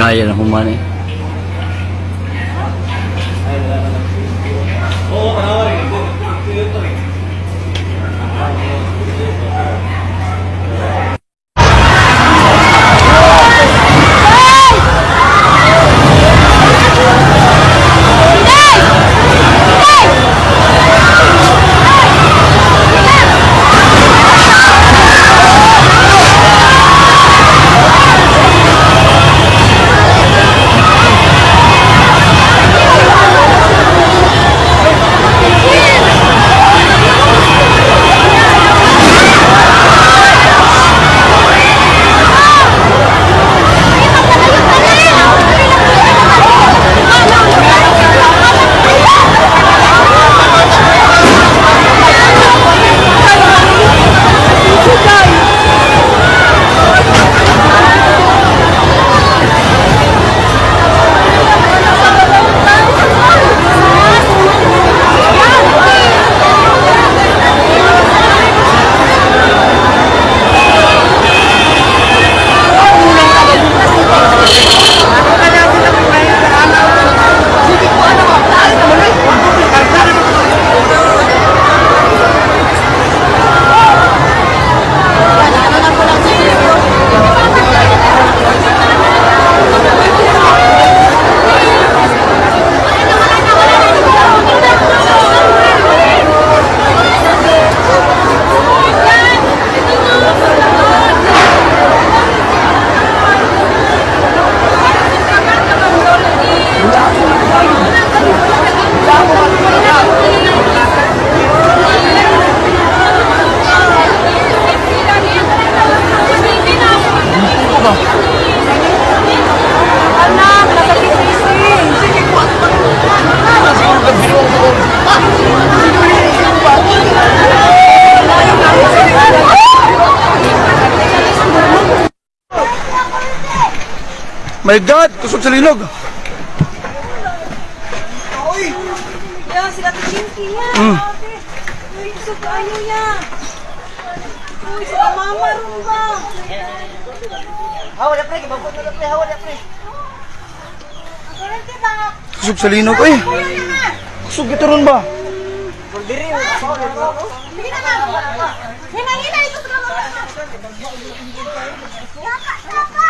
ガイアのほんまね My God! Tusok sa linog! Yan, sila Chinky yan. Mm. Uy, gusto ko ano yan. Uy, sila mama rin ba? Hawa na pre, gibabot na pre, hawa na pre. Tusok sa linog, ay! Tusok ito ron ba? Diri, hawa na pre. Sige na nga. Hinang-hina, ito sa mama. Kaka, kaka, kaka.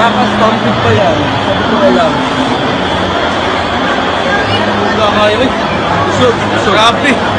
Makastompid pa yan. Sabi ko alam. Wala kayo eh. Usog. Grabe.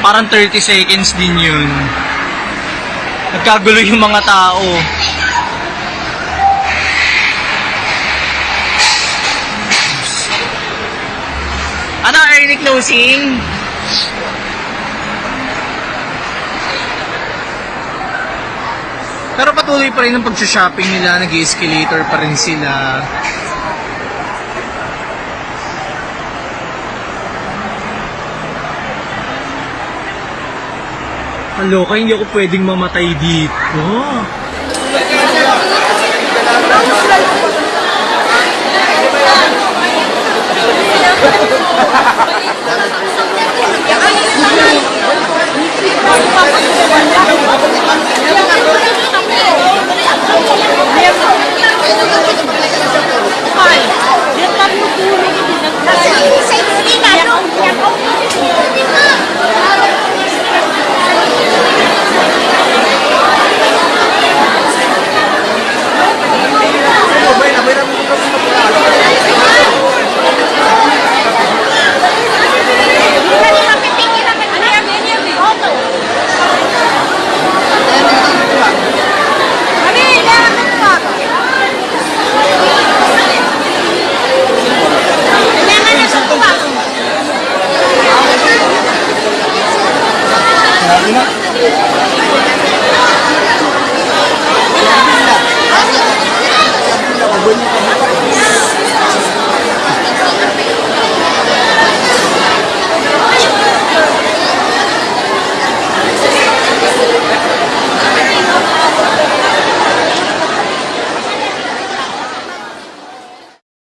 Parang 30 seconds din yun. Nagkagulo yung mga tao. Ano, early closing? Pero patuloy pa rin ang pag-shopping nila, nag-escalator pa rin sila. Kaloka, hindi ako pwedeng mamatay dito. Terima kasih.